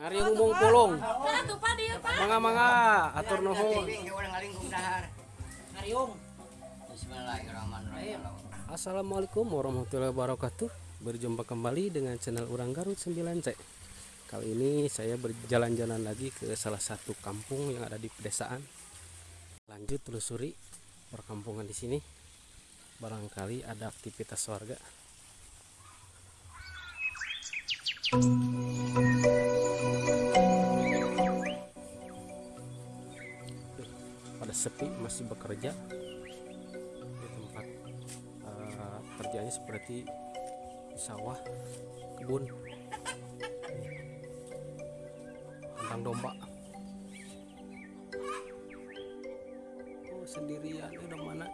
Hari ngomong pulung. Mangga mangga atur nuhun. Bismillahirrahmanirrahim. Assalamualaikum warahmatullahi wabarakatuh. Berjumpa kembali dengan channel Urang Garut 9C. Kali ini saya berjalan-jalan lagi ke salah satu kampung yang ada di pedesaan. Lanjut telusuri perkampungan di sini. Barangkali ada aktivitas warga. Pada sepi masih bekerja di tempat eh, kerjanya seperti sawah kebun. Kandang domba. Oh sendirian udah mana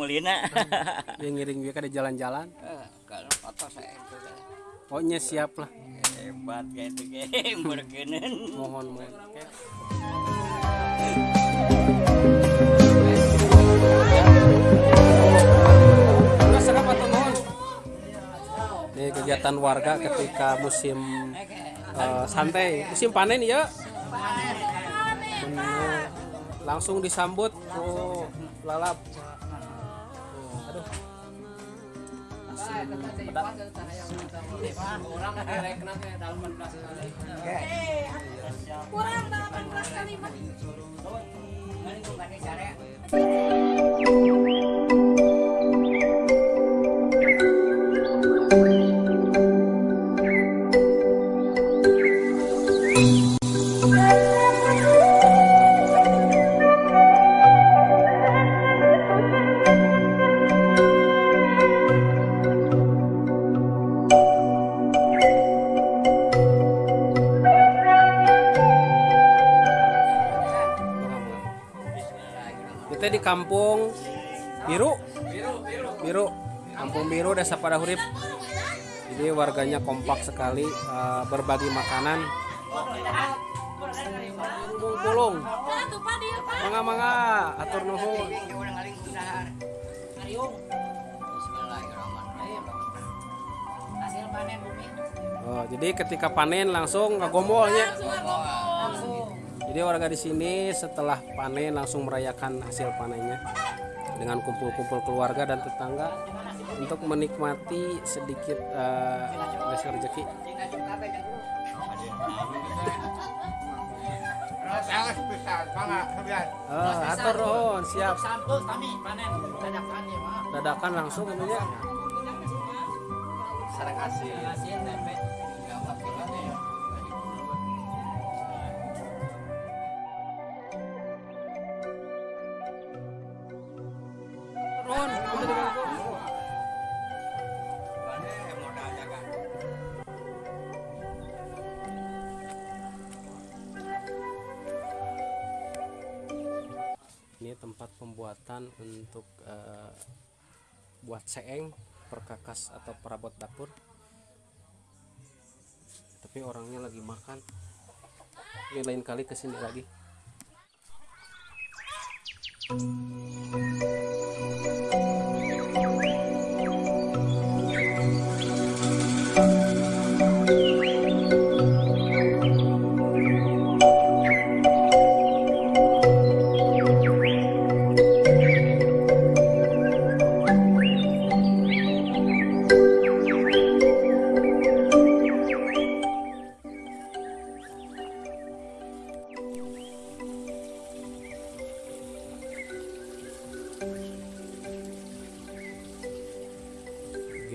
Saya Samulina. yang ngiring dia ada jalan-jalan Eh, Kalau foto saya itu dah. pokoknya siap lah hebat kayak itu kayak berkenan. mohon mohon? Ini kegiatan warga ketika musim eh, santai, musim panen ya. Langsung disambut, oh lalap. Aduh. Kurang 18 kali Kita di kampung Biru. Biru. Kampung Biru Desa Padahurip. Jadi warganya kompak sekali eh, berbagi makanan. Pak. Mangga mangga atur nuhun. Oh, jadi ketika panen langsung ngagombolnya. Langsung. Jadi warga di sini setelah panen langsung merayakan hasil panennya dengan kumpul-kumpul keluarga dan tetangga untuk menikmati sedikit hasil rezeki. Atur nuhun, siap. Dadakan ya langsung. Sarang hasil. Hasil tempe. Ini tempat pembuatan untuk eh, buat seeng, perkakas atau perabot dapur. Tapi orangnya lagi makan. Ini lain kali ke sini lagi.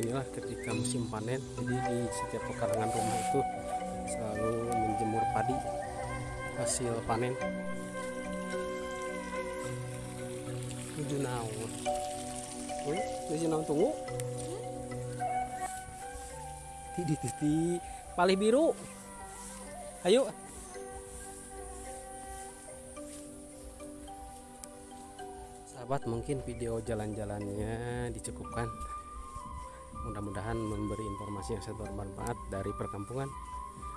Beginilah ketika musim panen jadi di setiap pekarangan rumah itu selalu menjemur padi hasil panen. Nu naon Wih, geus naon tunggu. Ti di di, di palih biru. Ayo. Sahabat mungkin video jalan-jalannya dicukupkan mudah-mudahan memberi informasi yang sangat bermanfaat dari perkampungan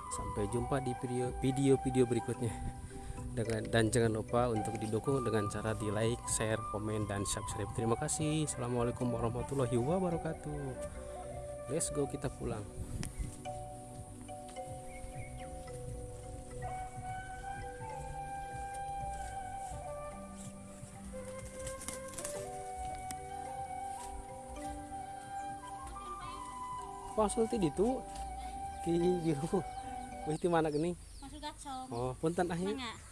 sampai jumpa di video video-video berikutnya dengan dan jangan lupa untuk didukung dengan cara di like, share, komen dan subscribe. Terima kasih. Assalamualaikum warahmatullahi wabarakatuh. Let's go kita pulang. Konsul ti ditu ti jero. Wih ti mana gatsong. Oh, punten ah ya. Mangga.